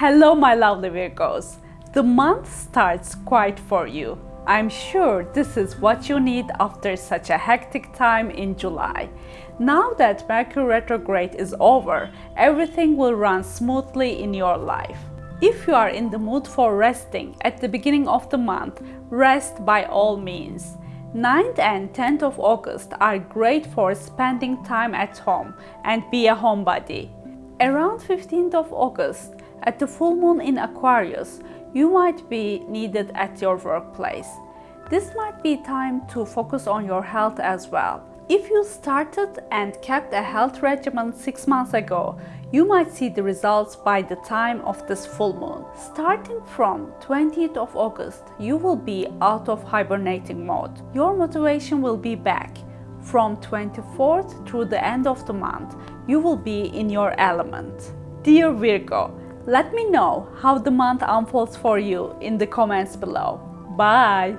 Hello my lovely Virgos. The month starts quite for you. I'm sure this is what you need after such a hectic time in July. Now that Mercury retrograde is over, everything will run smoothly in your life. If you are in the mood for resting at the beginning of the month, rest by all means. 9th and 10th of August are great for spending time at home and be a homebody. Around 15th of August, at the full moon in Aquarius, you might be needed at your workplace. This might be time to focus on your health as well. If you started and kept a health regimen 6 months ago, you might see the results by the time of this full moon. Starting from 20th of August, you will be out of hibernating mode. Your motivation will be back. From 24th through the end of the month, you will be in your element. Dear Virgo, let me know how the month unfolds for you in the comments below. Bye!